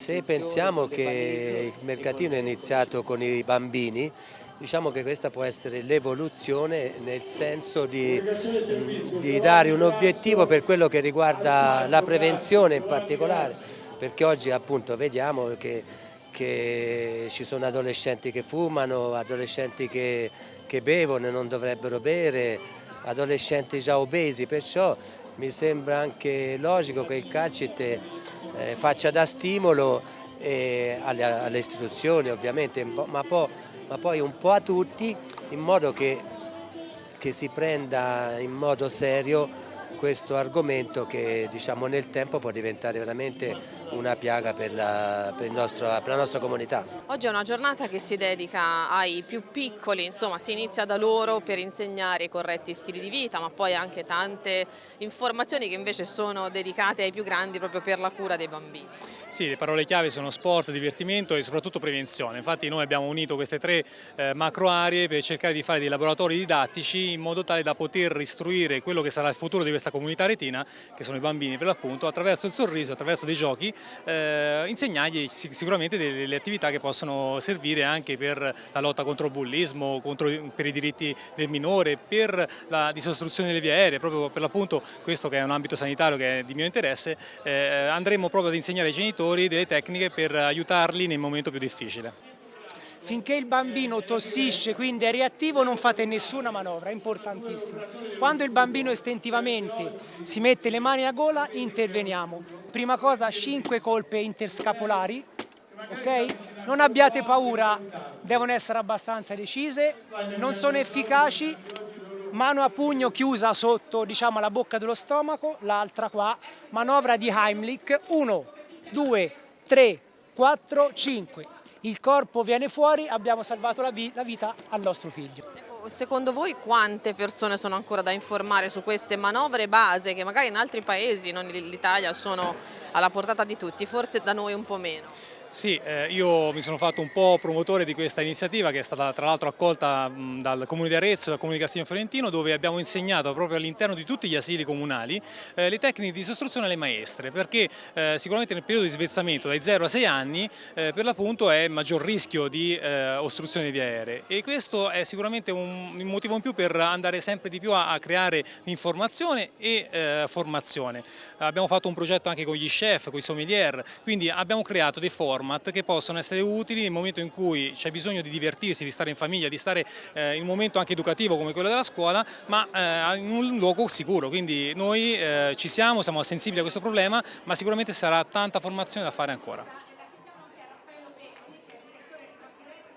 Se pensiamo che il mercatino è iniziato con i bambini, diciamo che questa può essere l'evoluzione nel senso di, di, dare un obiettivo per quello che riguarda la prevenzione in particolare, perché oggi appunto vediamo che, che ci sono adolescenti che fumano, adolescenti che, che bevono e non dovrebbero bere, adolescenti già obesi, perciò mi sembra anche logico che il CACIT eh, faccia da stimolo eh, alle, alle, istituzioni ovviamente, ma, po', ma, poi un po' a tutti in modo che, che si prenda in modo serio questo argomento che diciamo, nel tempo può diventare veramente una piaga per la, per, nostro, per la, nostra comunità. Oggi è una giornata che si dedica ai più piccoli, insomma si inizia da loro per insegnare i corretti stili di vita, ma poi anche tante informazioni che invece sono dedicate ai più grandi proprio per la cura dei bambini. Sì, le parole chiave sono sport, divertimento e soprattutto prevenzione. Infatti noi abbiamo unito queste tre eh, macro aree per cercare di fare dei laboratori didattici in modo tale da poter istruire quello che sarà il futuro di questa comunità retina, che sono i bambini per l'appunto, attraverso il sorriso, attraverso dei giochi, eh, insegnargli sicuramente delle, delle, attività che possono servire anche per la lotta contro il bullismo, contro, per i diritti del minore, per la disostruzione delle vie aeree, proprio per l'appunto questo che è un ambito sanitario che è di mio interesse, eh, andremo proprio ad insegnare ai genitori genitori delle tecniche per aiutarli nel momento più difficile. Finché il bambino tossisce, quindi è reattivo, non fate nessuna manovra, è importantissimo. Quando il bambino istintivamente si mette le mani a gola, interveniamo. Prima cosa, 5 colpe interscapolari, ok? Non abbiate paura, devono essere abbastanza decise, non sono efficaci, mano a pugno chiusa sotto diciamo, la bocca dello stomaco, l'altra qua, manovra di Heimlich, 1, 2, 3, 4, 5. Il corpo viene fuori, abbiamo salvato la, vi la vita al nostro figlio. Secondo voi quante persone sono ancora da informare su queste manovre base che magari in altri paesi, non l'Italia, sono alla portata di tutti, forse da noi un po' meno? Sì, eh, io mi sono fatto un po' promotore di questa iniziativa che è stata tra l'altro accolta mh, dal Comune di Arezzo e dal Comune di Castiglio Fiorentino dove abbiamo insegnato proprio all'interno di tutti gli asili comunali eh, le tecniche di istruzione alle maestre perché eh, sicuramente nel periodo di svezzamento dai 0 a 6 anni eh, per l'appunto è maggior rischio di eh, ostruzione di vie aeree e questo è sicuramente un, un, motivo in più per andare sempre di più a, a creare informazione e eh, formazione. Abbiamo fatto un progetto anche con gli chef, con i sommelier, quindi abbiamo creato dei forum format che possono essere utili nel momento in cui c'è bisogno di divertirsi, di stare in famiglia, di stare eh, in un momento anche educativo come quello della scuola, ma eh, in un luogo sicuro. Quindi noi eh, ci siamo, siamo sensibili a questo problema, ma sicuramente sarà tanta formazione da fare ancora.